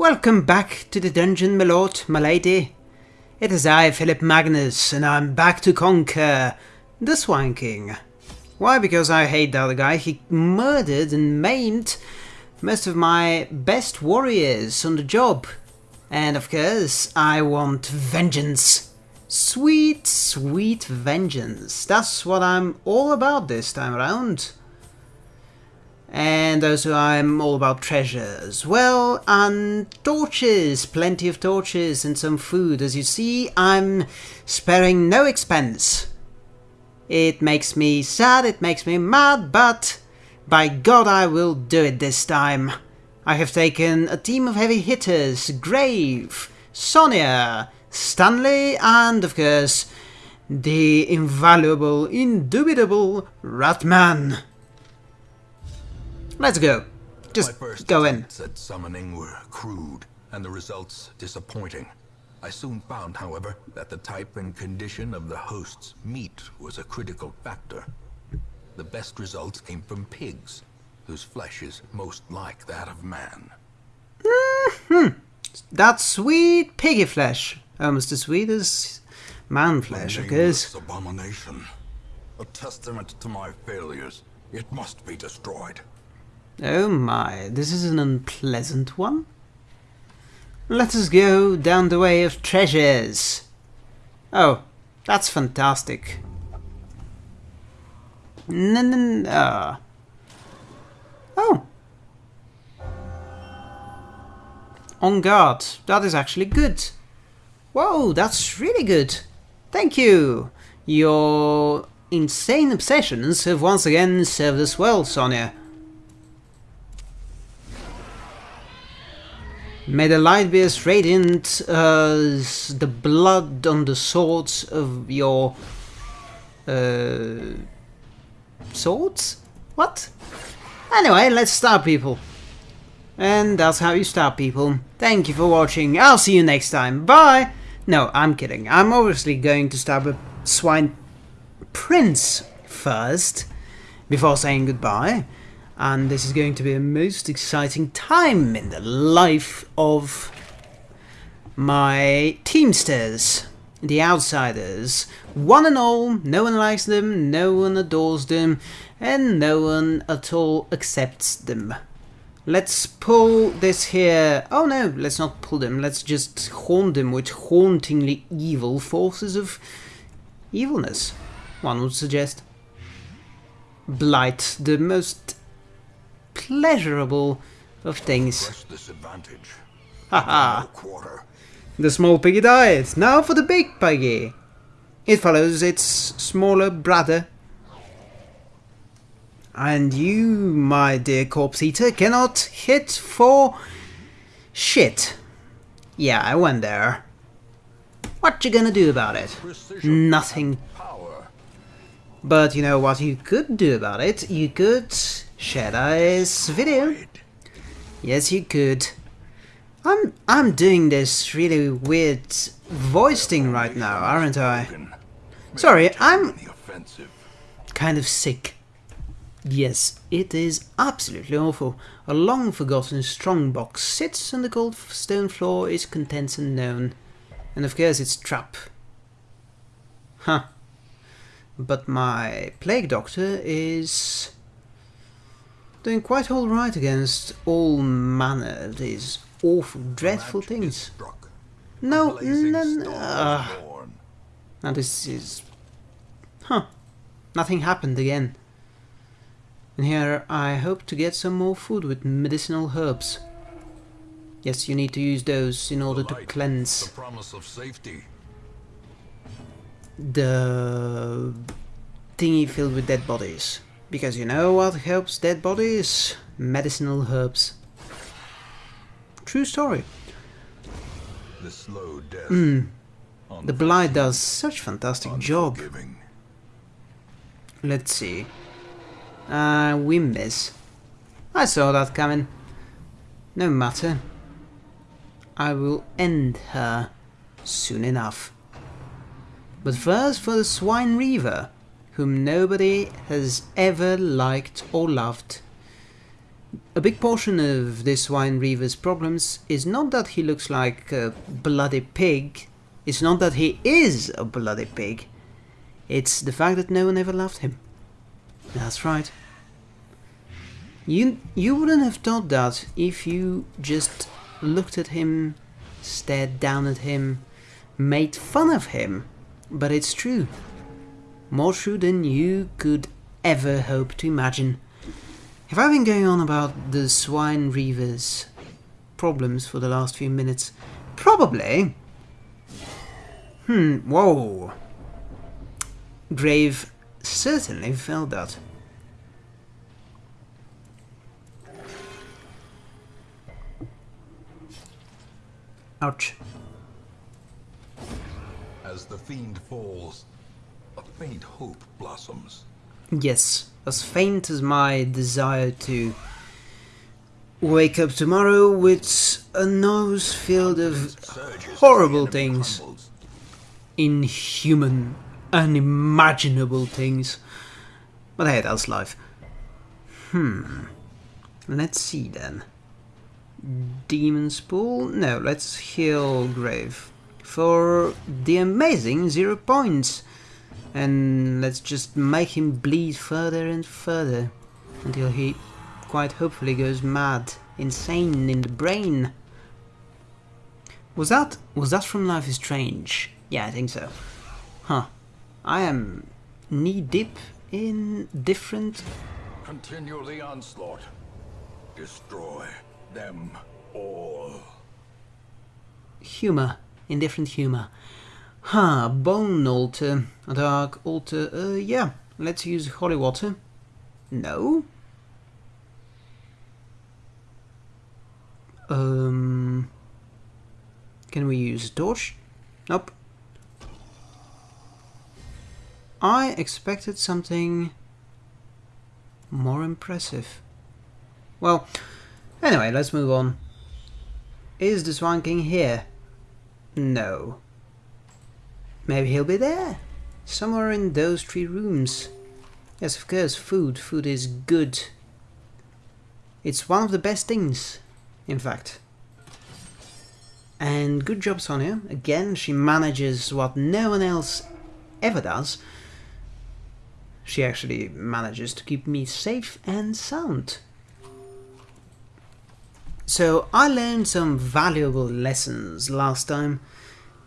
Welcome back to the dungeon, my lord, my lady. It is I, Philip Magnus, and I'm back to conquer the Swine King. Why? Because I hate the other guy. He murdered and maimed most of my best warriors on the job. And of course, I want vengeance. Sweet, sweet vengeance. That's what I'm all about this time around. And also I'm all about treasures. Well, and torches, plenty of torches and some food. As you see, I'm sparing no expense. It makes me sad, it makes me mad, but by God I will do it this time. I have taken a team of heavy hitters, Grave, Sonia, Stanley, and of course, the invaluable, indubitable Ratman. Let's go. Just go in. at summoning were crude, and the results disappointing. I soon found, however, that the type and condition of the host's meat was a critical factor. The best results came from pigs, whose flesh is most like that of man. Hmm. That sweet piggy flesh. Almost as sweet as man flesh, I guess. abomination. A testament to my failures. It must be destroyed. Oh my, this is an unpleasant one. Let us go down the way of treasures. Oh, that's fantastic. No, no, no. Uh. Oh. On guard. That is actually good. Whoa, that's really good. Thank you. Your insane obsessions have once again served us well, Sonia. May the light be as radiant as the blood on the swords of your... Uh, swords? What? Anyway, let's start people. And that's how you start people. Thank you for watching. I'll see you next time. Bye! No, I'm kidding. I'm obviously going to start with Swine Prince first, before saying goodbye. And this is going to be a most exciting time in the life of my Teamsters, the Outsiders. One and all, no one likes them, no one adores them, and no one at all accepts them. Let's pull this here. Oh no, let's not pull them. Let's just haunt them with hauntingly evil forces of evilness, one would suggest. Blight, the most pleasurable of things. Press this advantage. Haha. The small piggy died. Now for the big piggy. It follows its smaller brother. And you, my dear corpse eater, cannot hit for shit. Yeah, I went there. What you gonna do about it? Precision Nothing. Power. But you know what you could do about it? You could this video. Yes, you could. I'm I'm doing this really weird voice thing right now, aren't I? Sorry, I'm kind of sick. Yes, it is absolutely awful. A long forgotten strong box sits on the cold stone floor, its contents unknown. And of course it's trap. Huh. But my plague doctor is doing quite alright against all manner of these awful, dreadful things. No, no, no. ah. Now this is... Huh. Nothing happened again. And here I hope to get some more food with medicinal herbs. Yes, you need to use those in order to cleanse The promise of safety. the thingy filled with dead bodies. Because you know what helps dead bodies? Medicinal herbs. True story. The slow death. Mm, the blight does such fantastic job. Let's see. Uh, we miss. I saw that coming. No matter. I will end her soon enough. But first for the Swine Reaver, whom nobody has ever liked or loved. A big portion of this wine Reaver's problems is not that he looks like a bloody pig, it's not that he is a bloody pig, it's the fact that no one ever loved him. That's right. You, you wouldn't have thought that if you just looked at him, stared down at him, made fun of him, but it's true. More true than you could ever hope to imagine. Have I been going on about the swine reavers problems for the last few minutes? Probably. Hmm, whoa. Grave certainly felt that. Ouch. As the fiend falls, faint hope blossoms. Yes, as faint as my desire to wake up tomorrow with a nose filled of horrible things. inhuman, unimaginable things. But hey, that's life. Hmm. Let's see then. Demon's Pool? No, let's heal Grave. For the amazing zero points. And let's just make him bleed further and further. Until he quite hopefully goes mad. Insane in the brain. Was that was that from Life is Strange? Yeah, I think so. Huh. I am knee deep in different Continue the onslaught. Destroy them all. humor. In different humor. Huh, bone altar, dark altar. Uh, yeah, let's use holy water. No. Um. Can we use torch? Nope. I expected something more impressive. Well, anyway, let's move on. Is the Swan King here? No. Maybe he'll be there. Somewhere in those three rooms. Yes, of course, food. Food is good. It's one of the best things, in fact. And good job, Sonia. Again, she manages what no one else ever does. She actually manages to keep me safe and sound. So I learned some valuable lessons last time.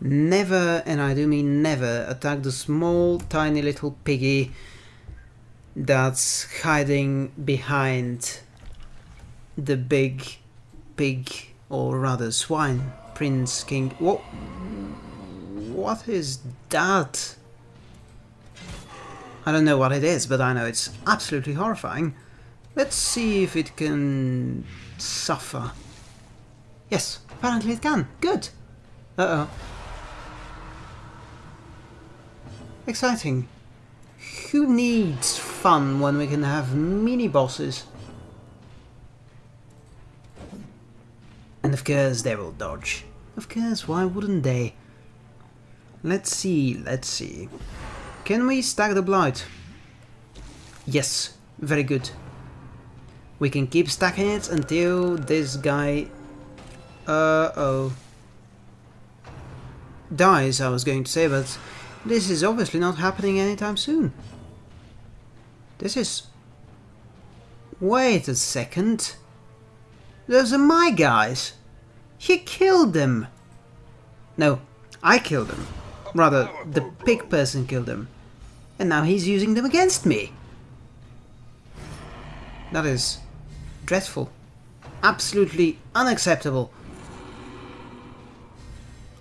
Never, and I do mean never, attack the small, tiny little piggy that's hiding behind the big pig, or rather swine, prince, king. What? What is that? I don't know what it is, but I know it's absolutely horrifying. Let's see if it can suffer. Yes, apparently it can. Good. Uh-oh. Exciting. Who needs fun when we can have mini-bosses? And of course they will dodge. Of course, why wouldn't they? Let's see, let's see. Can we stack the blight? Yes, very good. We can keep stacking it until this guy... Uh-oh. Dies, I was going to say, but this is obviously not happening anytime soon. This is... Wait a second. Those are my guys. He killed them. No, I killed them. Rather, the pig person killed them. And now he's using them against me. That is dreadful. Absolutely unacceptable.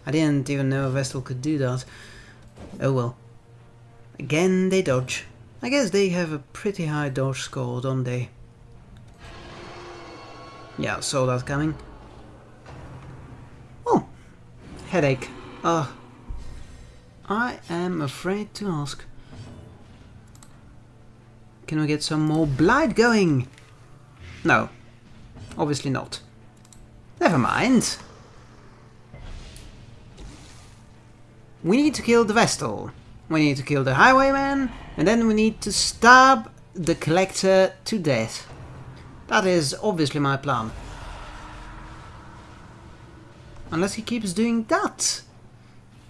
I didn't even know a Vestal could do that. Oh well. Again they dodge. I guess they have a pretty high dodge score, don't they? Yeah, saw that coming. Oh, headache. Ugh. I am afraid to ask. Can we get some more blight going? No. Obviously not. Never mind. We need to kill the Vestal. We need to kill the Highwayman. And then we need to stab the Collector to death. That is obviously my plan. Unless he keeps doing that.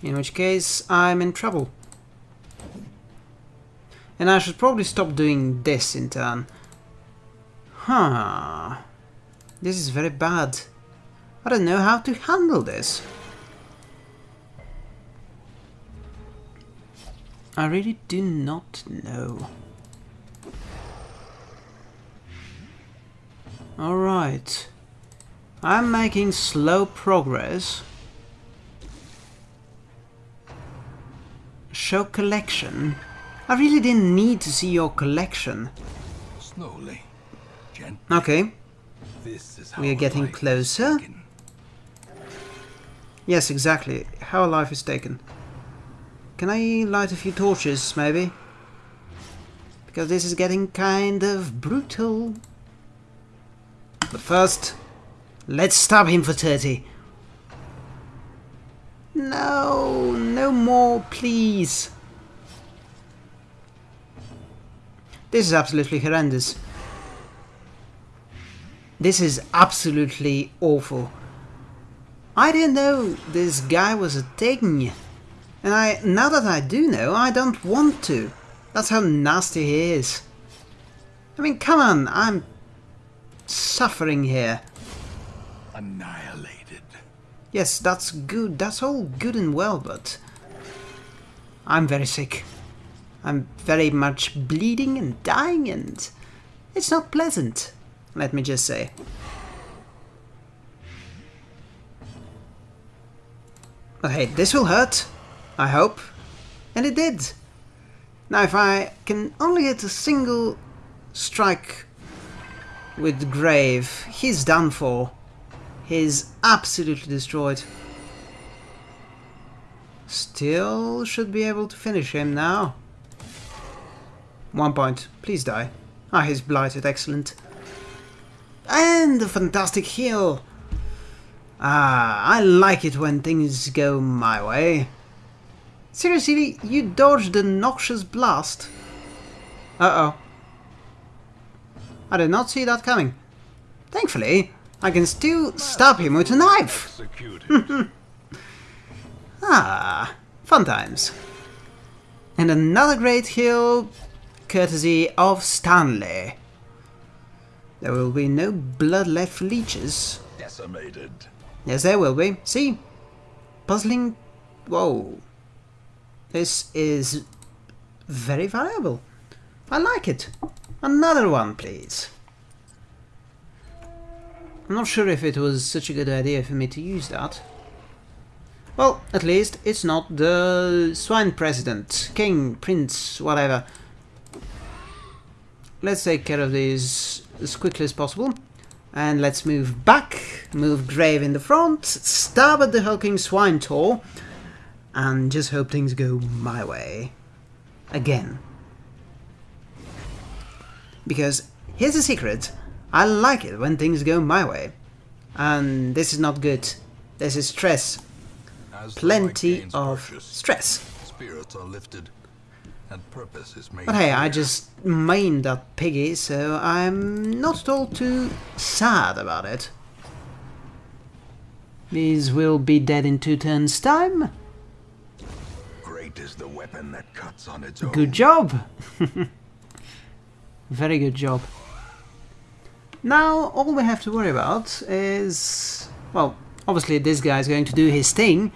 In which case, I'm in trouble. And I should probably stop doing this in turn. Huh. This is very bad. I don't know how to handle this. I really do not know. Alright. I'm making slow progress. Show collection. I really didn't need to see your collection. Slowly. Gently. Okay. This is how We are getting closer. Yes, exactly. How a life is taken. Can I light a few torches, maybe? Because this is getting kind of brutal. But first, let's stab him for 30. No, no more, please. This is absolutely horrendous. This is absolutely awful. I didn't know this guy was a thing. And I now that I do know, I don't want to. That's how nasty he is. I mean, come on, I'm suffering here. Annihilated. Yes, that's good. That's all good and well, but I'm very sick. I'm very much bleeding and dying, and it's not pleasant. Let me just say. But hey, this will hurt. I hope. And it did. Now, if I can only hit a single strike with Grave, he's done for. He's absolutely destroyed. Still should be able to finish him now. One point. Please die. Ah, he's blighted. Excellent. And a fantastic heal. Ah, I like it when things go my way. Seriously, you dodged the noxious blast? Uh-oh. I did not see that coming. Thankfully, I can still stab him with a knife. Ah, fun times. And another great heal, courtesy of Stanley. There will be no blood left for leeches. Decimated. Yes, there will be. See? Puzzling... Whoa. This is very valuable. I like it. Another one, please. I'm not sure if it was such a good idea for me to use that. Well, at least it's not the swine president, king, prince, whatever. Let's take care of these as quickly as possible. And let's move back, move Grave in the front, stab at the hulking swine tor, and just hope things go my way. Again. Because here's the secret, I like it when things go my way. And this is not good. This is stress. As Plenty of purchase, stress. spirits are lifted, and purpose is made But hey, I just mained that piggy, so I'm not at all too sad about it. These will be dead in two turns' time. Is the weapon that cuts on its own. Good job! Very good job. Now, all we have to worry about is... Well, obviously this guy is going to do his thing,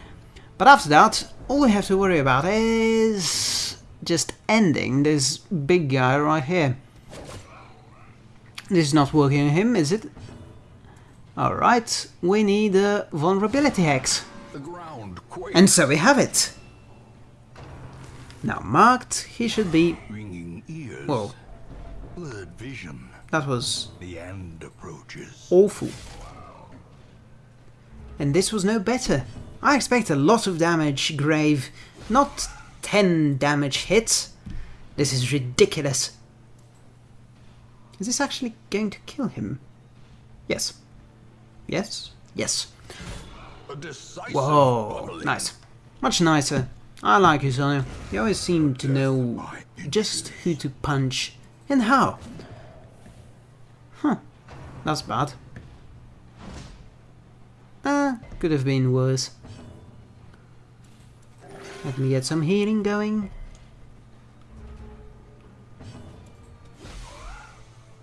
but after that, all we have to worry about is... just ending this big guy right here. This is not working on him, is it? Alright, we need a vulnerability hex. The ground quakes. And so we have it! Now marked, he should be... ringing ears. Whoa, Blurred vision. that was The end approaches. awful. And this was no better. I expect a lot of damage, Grave, not 10 damage hits. This is ridiculous. Is this actually going to kill him? Yes. Yes? Yes. Whoa, bubbling. nice. Much nicer. I like you, Sonya. You always seem to know just who to punch and how. Huh. That's bad. Ah, could have been worse. Let me get some healing going.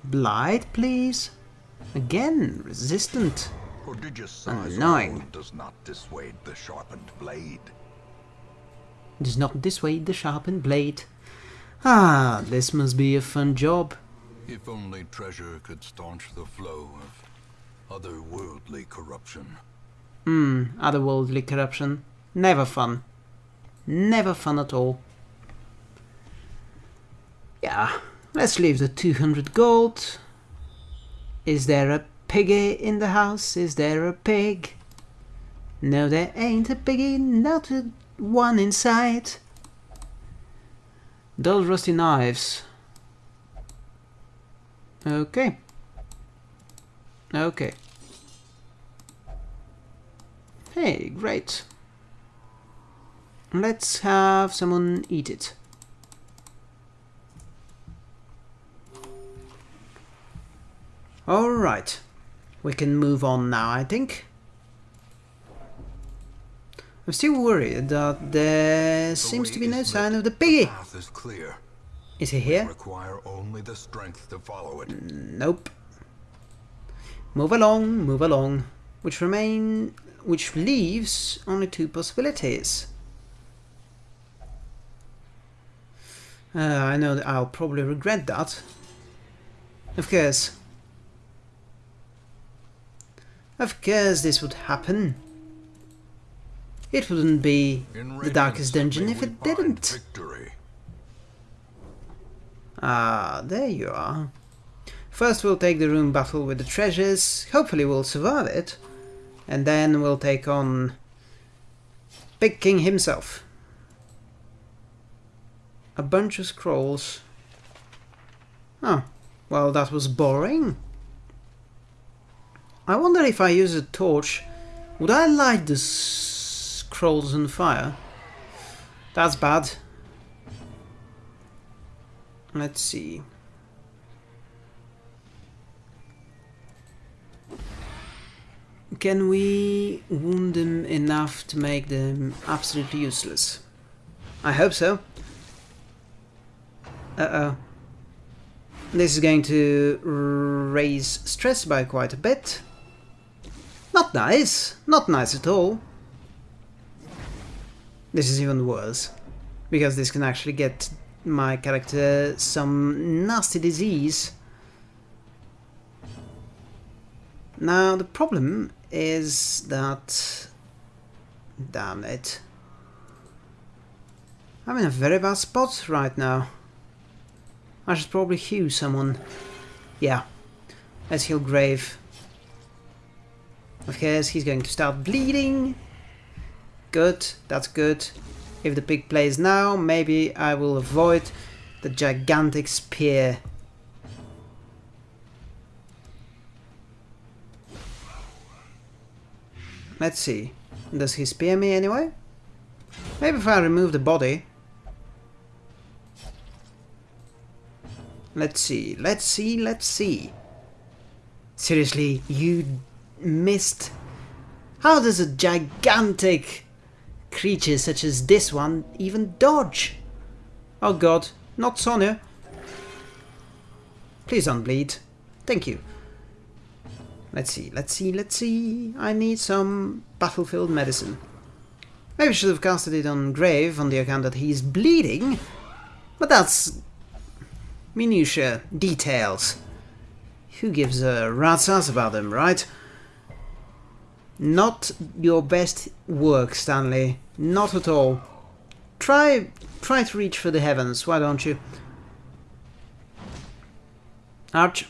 Blight, please. Again, resistant. Prodigious size Annoying. does not dissuade the sharpened blade. Does not dissuade the sharpened blade. Ah, this must be a fun job. If only treasure could staunch the flow of otherworldly corruption. Hmm, otherworldly corruption. Never fun. Never fun at all. Yeah, let's leave the 200 gold. Is there a piggy in the house? Is there a pig? No, there ain't a piggy, not a one inside. Dull rusty knives. Okay. Okay. Hey, great. Let's have someone eat it. Alright. We can move on now, I think. I'm still worried that there The seems to be no sign lit. of the piggy. The path is clear. Is he here? Require only the strength to follow it. Nope. Move along, move along. Which remain which leaves only two possibilities. Uh, I know that I'll probably regret that. Of course. Of course this would happen. It wouldn't be the darkest dungeon if it didn't. Victory. Ah, there you are. First we'll take the room battle with the treasures, hopefully we'll survive it, and then we'll take on Big King himself. A bunch of scrolls. Oh, well that was boring. I wonder if I use a torch, would I light the scrolls and fire? That's bad. Let's see. Can we wound them enough to make them absolutely useless? I hope so. Uh-oh. This is going to raise stress by quite a bit. Not nice. Not nice at all. This is even worse. Because this can actually get my character some nasty disease. Now the problem is that... Damn it. I'm in a very bad spot right now. I should probably heal someone. Yeah, let's heal Grave. Of course, he's going to start bleeding. Good, that's good. If the pig plays now, maybe I will avoid the gigantic spear. Let's see. Does he spear me anyway? Maybe if I remove the body. Let's see, let's see, let's see. Seriously, you missed? How does a gigantic creature such as this one even dodge? Oh god, not Sonya. Please don't bleed. Thank you. Let's see, let's see, let's see. I need some battlefield medicine. Maybe I should have casted it on Grave on the account that he's bleeding. But that's minutia, details. Who gives a rat's ass about them, right? Not your best work, Stanley. Not at all. Try, try to reach for the heavens, why don't you? Ouch.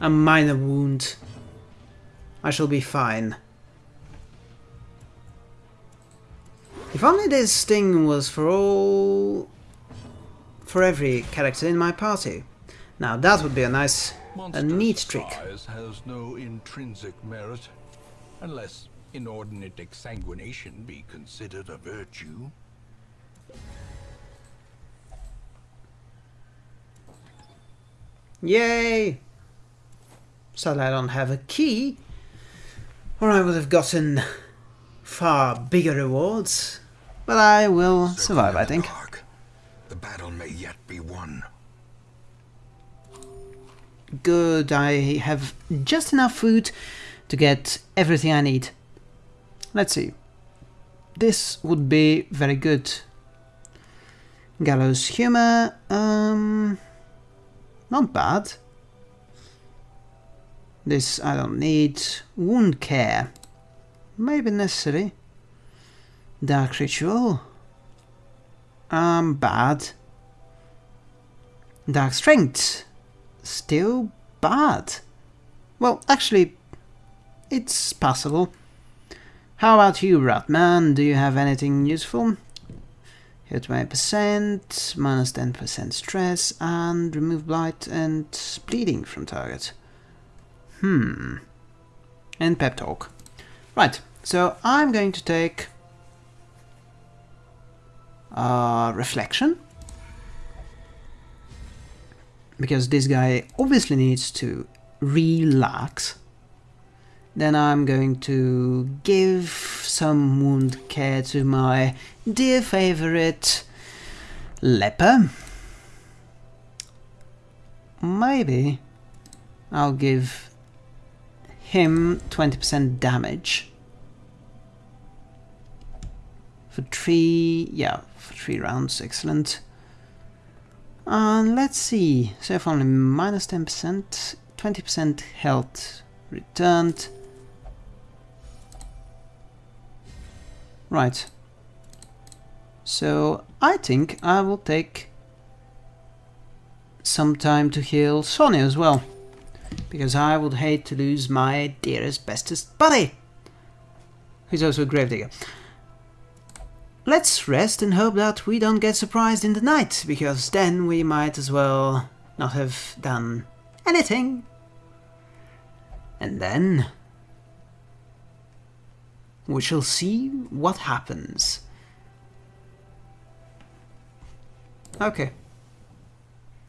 A minor wound. I shall be fine. If only this thing was for all... for every character in my party. Now that would be a nice, a neat trick. has no intrinsic merit, unless inordinate exsanguination be considered a virtue. Yay! Sadly, I don't have a key, or I would have gotten far bigger rewards. But I will survive, I think. Dark. The battle may yet be won. Good, I have just enough food to get everything I need. Let's see. This would be very good. Gallows humor, um, not bad. This I don't need. Wound care, maybe necessary. Dark ritual, um, bad. Dark strength, still bad. Well, actually, it's possible. How about you, Ratman? Do you have anything useful? Hit 20%, minus 10% stress, and remove blight and bleeding from target. Hmm. And pep talk. Right, so I'm going to take uh, reflection. Because this guy obviously needs to relax. Then I'm going to give some wound care to my dear favorite leper. Maybe I'll give him 20% damage. For three, yeah, for three rounds, excellent. And let's see, so if only minus 10%, 20% health returned. Right. So I think I will take some time to heal Sonia as well. Because I would hate to lose my dearest, bestest buddy. Who's also a gravedigger. Let's rest and hope that we don't get surprised in the night, because then we might as well not have done anything. And then we shall see what happens. Okay.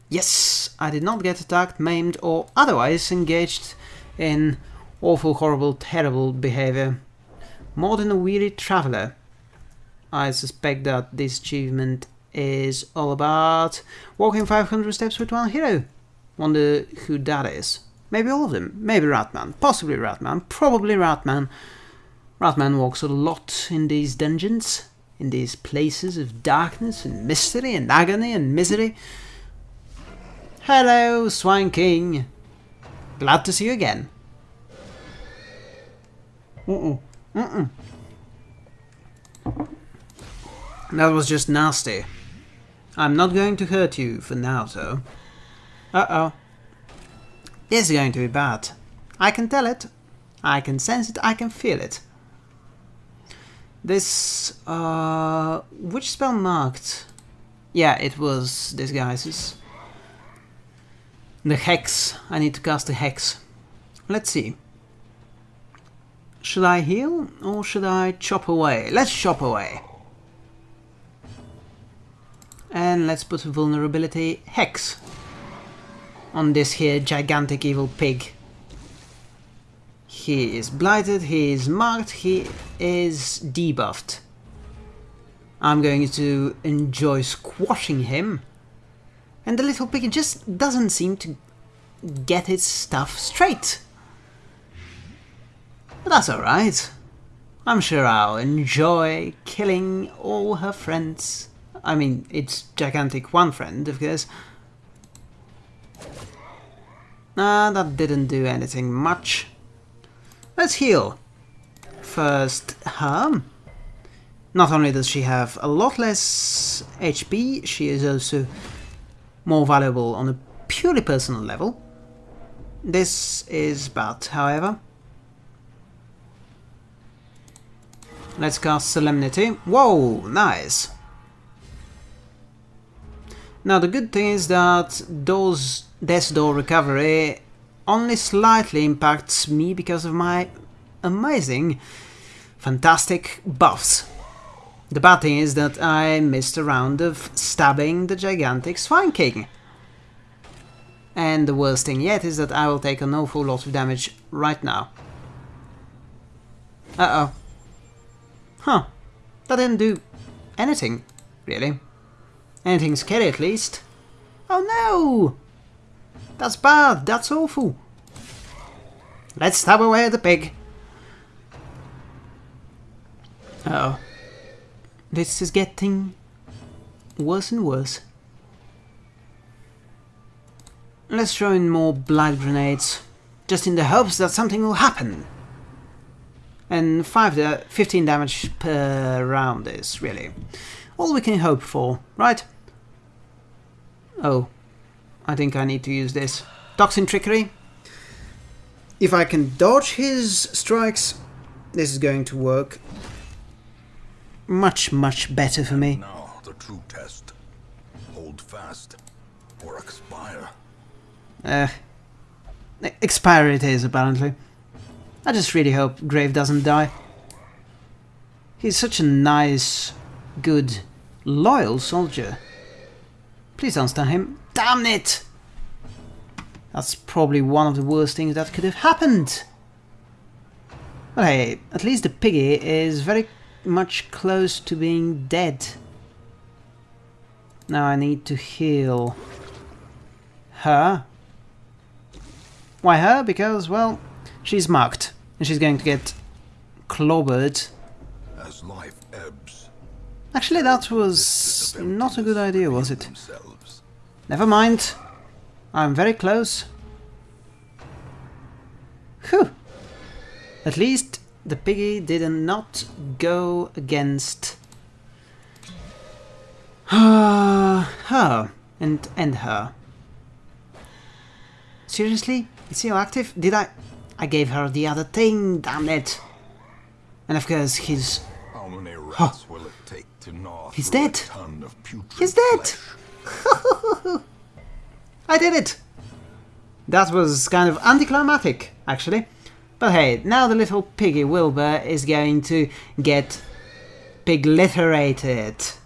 Yes, I did not get attacked, maimed, or otherwise engaged in awful, horrible, terrible behavior. More than a weary traveler. I suspect that this achievement is all about walking 500 steps with one hero. Wonder who that is. Maybe all of them. Maybe Ratman. Possibly Ratman. Probably Ratman. Ratman walks a lot in these dungeons, in these places of darkness and mystery and agony and misery. Hello, Swine King. Glad to see you again. Uh-uh. Uh-uh. That was just nasty. I'm not going to hurt you for now, though. Uh-oh. This is going to be bad. I can tell it. I can sense it. I can feel it. This, uh, which spell marked? Yeah, it was disguises. The hex. I need to cast the hex. Let's see. Should I heal or should I chop away? Let's chop away. And let's put a vulnerability hex on this here gigantic evil pig. He is blighted, he is marked, he is debuffed. I'm going to enjoy squashing him. And the little pig just doesn't seem to get its stuff straight. But that's alright. I'm sure I'll enjoy killing all her friends. I mean, it's gigantic one friend, of course. Ah, that didn't do anything much. Let's heal. First, her. Not only does she have a lot less HP, she is also more valuable on a purely personal level. This is bad, however. Let's cast Solemnity. Whoa, nice. Now the good thing is that those Death Door recovery only slightly impacts me because of my amazing, fantastic buffs. The bad thing is that I missed a round of stabbing the gigantic Swine King. And the worst thing yet is that I will take an awful lot of damage right now. Uh-oh. Huh. That didn't do anything, really. Anything scary at least. Oh no! That's bad, that's awful. Let's stab away the pig. Uh oh. This is getting worse and worse. Let's throw in more blood grenades, just in the hopes that something will happen. And 5 da 15 damage per round is really all we can hope for, right? Oh, I think I need to use this. Toxin Trickery. If I can dodge his strikes, this is going to work much, much better for me. Now, the true test. Hold fast, or expire. Uh, expire it is, apparently. I just really hope Grave doesn't die. He's such a nice, good, loyal soldier. Please don't stun him. Damn it! That's probably one of the worst things that could have happened. But hey, at least the piggy is very much close to being dead. Now I need to heal her. Why her? Because, well, she's marked and she's going to get clobbered. As life ebbs, Actually, that was not a good idea, was it? Never mind. I'm very close. Whew. At least the piggy did not go against her and end her. Seriously? Is he active? Did I... I gave her the other thing, damn it. And of course he's... How many rats will it take to gnaw He's dead. ton of putrid He's dead! flesh? I did it! That was kind of anticlimactic, actually. But hey, now the little piggy Wilbur is going to get pigliterated.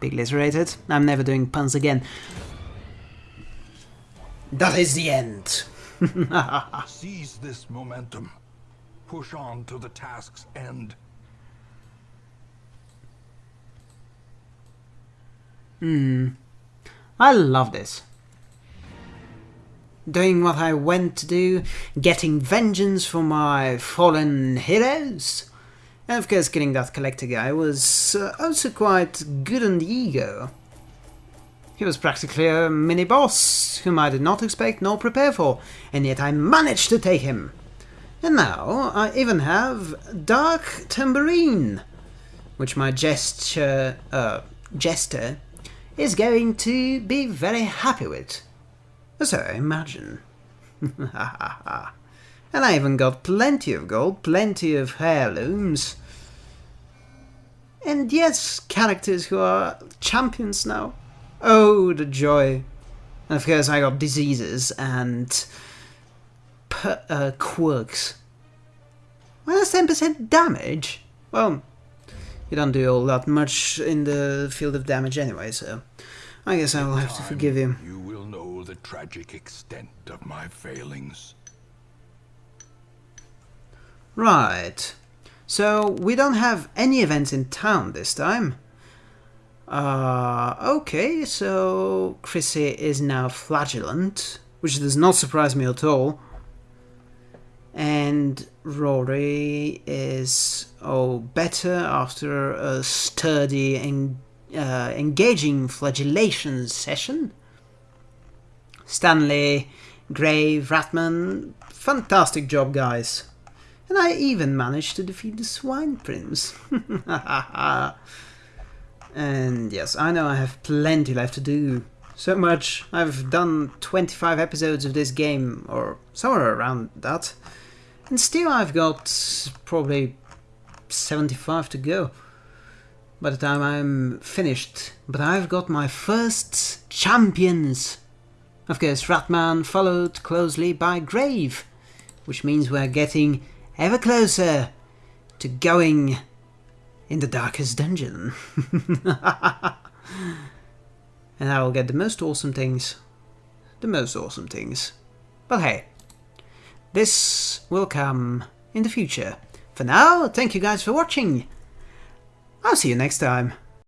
Pigliterated? I'm never doing puns again. That is the end. Seize this momentum. Push on to the task's end. Hmm. I love this. Doing what I went to do, getting vengeance for my fallen heroes. And of course, killing that collector guy was uh, also quite good on the ego. He was practically a mini boss, whom I did not expect nor prepare for, and yet I managed to take him. And now I even have Dark Tambourine, which my gesture, uh, jester is going to be very happy with. So I imagine. and I even got plenty of gold, plenty of heirlooms. And yes, characters who are champions now. Oh, the joy. And of course, I got diseases and per, uh, quirks. Minus 10% damage? Well, you don't do all that much in the field of damage anyway, so I guess I will have to forgive him. You will know the tragic extent of my failings. Right. So we don't have any events in town this time. Uh, okay, so Chrissy is now flagellant, which does not surprise me at all. And Rory is, oh, better after a sturdy and uh, engaging flagellation session. Stanley, Grave, Ratman, fantastic job, guys. And I even managed to defeat the Swine Prince. and yes, I know I have plenty left to do. So much. I've done 25 episodes of this game, or somewhere around that. And still I've got probably 75 to go by the time I'm finished. But I've got my first champions. Of course, Ratman followed closely by Grave, which means we're getting ever closer to going in the darkest dungeon. and I will get the most awesome things. the most awesome things. But hey, this will come in the future. For now, thank you guys for watching. I'll see you next time.